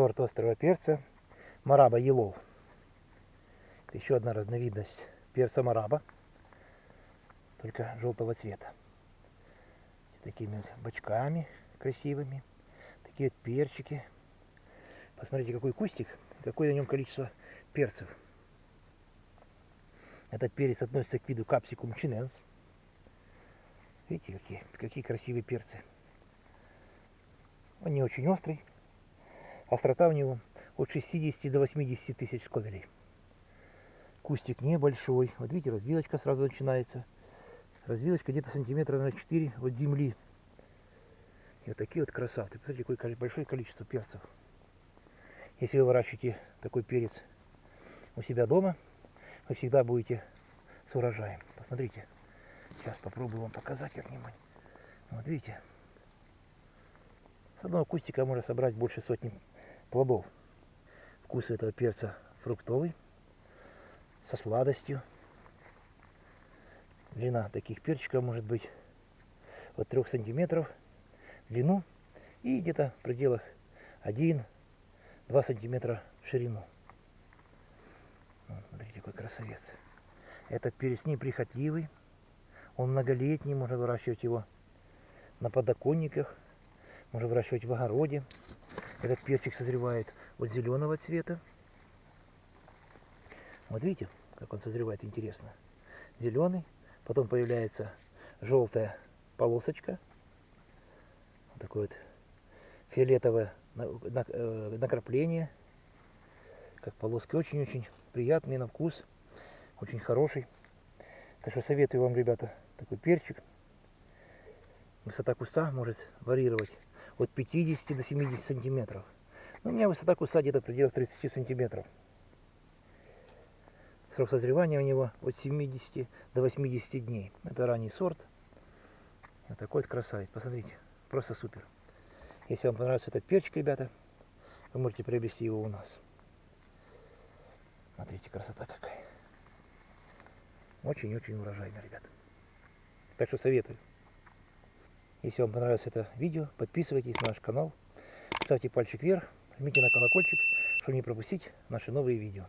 сорт острого перца Мараба Елов. Еще одна разновидность перца Мараба, только желтого цвета. Такими бочками красивыми, такие вот перчики. Посмотрите, какой кустик, какое на нем количество перцев. Этот перец относится к виду капсикум чиненс. Видите, какие, какие красивые перцы. Он не очень острый. Острота у него от 60 до 80 тысяч сковелей. Кустик небольшой. Вот видите, развилочка сразу начинается. Развилочка где-то сантиметра на 4 от земли. И вот такие вот красавцы. Посмотрите, какое большое количество перцев. Если вы выращиваете такой перец у себя дома, вы всегда будете с урожаем. Посмотрите. Сейчас попробую вам показать как-нибудь. Вот видите. С одного кустика можно собрать больше сотни плодов. Вкус этого перца фруктовый, со сладостью. Длина таких перчиков может быть от 3 сантиметров в длину и где-то в пределах 1-2 сантиметра в ширину. Вот, смотрите, какой красавец. Этот перец неприхотливый, он многолетний, можно выращивать его на подоконниках, можно выращивать в огороде. Этот перчик созревает от зеленого цвета. Вот видите, как он созревает, интересно. Зеленый, потом появляется желтая полосочка. Вот такое вот фиолетовое э, накрапление. Как полоски очень-очень приятный на вкус, очень хороший. Так что советую вам, ребята, такой перчик. Высота куста может варьировать от 50 до 70 сантиметров. Но у меня высота куста где-то в пределах 30 сантиметров. Срок созревания у него от 70 до 80 дней. Это ранний сорт. Вот такой вот красавец. Посмотрите, просто супер. Если вам понравился этот перчик, ребята, вы можете приобрести его у нас. Смотрите, красота какая. Очень-очень урожайно, ребят. Так что советую. Если вам понравилось это видео, подписывайтесь на наш канал, ставьте пальчик вверх, жмите на колокольчик, чтобы не пропустить наши новые видео.